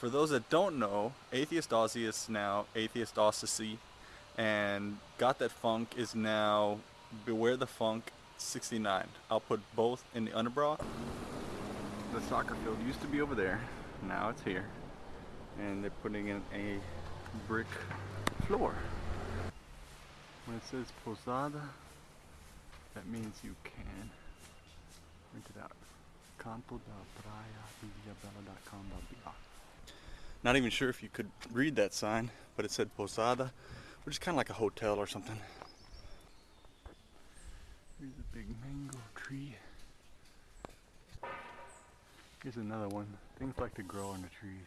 for those that don't know, Atheist Aussie is now Atheist Aussie, and Got That Funk is now Beware the Funk 69. I'll put both in the underbra. The soccer field used to be over there, now it's here. And they're putting in a brick floor. When it says Posada, that means you can rent it out. Canto da praia not even sure if you could read that sign, but it said Posada, which is kind of like a hotel or something. Here's a big mango tree. Here's another one. Things like to grow on the trees.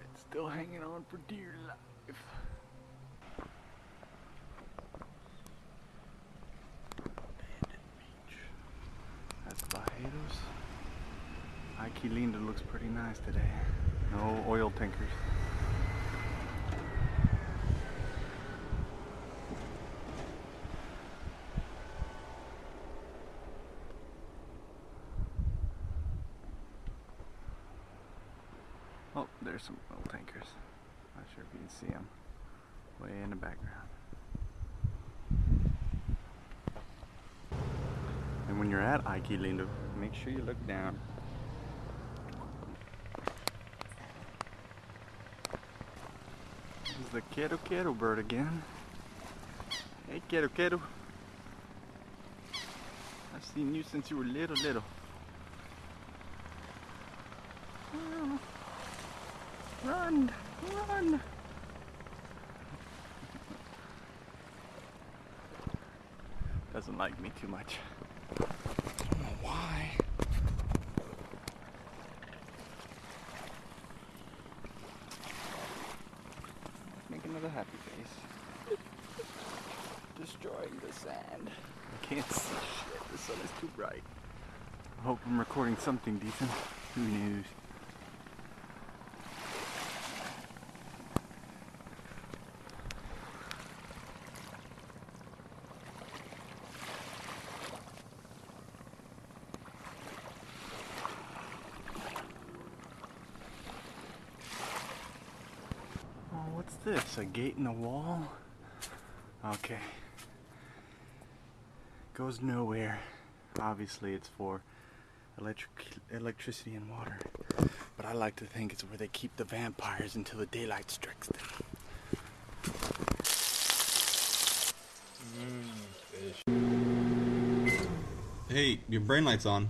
It's still hanging on for dear life. Linda looks pretty nice today. No oil tankers. Oh, there's some oil tankers. Not sure if you can see them. Way in the background. And when you're at Lindo, make sure you look down. The Quero Quero bird again. Hey Quero Quero. I've seen you since you were little little. Run! Run! Doesn't like me too much. I don't know why. Another happy face. Destroying the sand. I can't see shit. The sun is too bright. I hope I'm recording something decent. Who knows? This? A gate in the wall? Okay. Goes nowhere. Obviously it's for electric electricity and water. But I like to think it's where they keep the vampires until the daylight strikes them. Mm, hey, your brain light's on.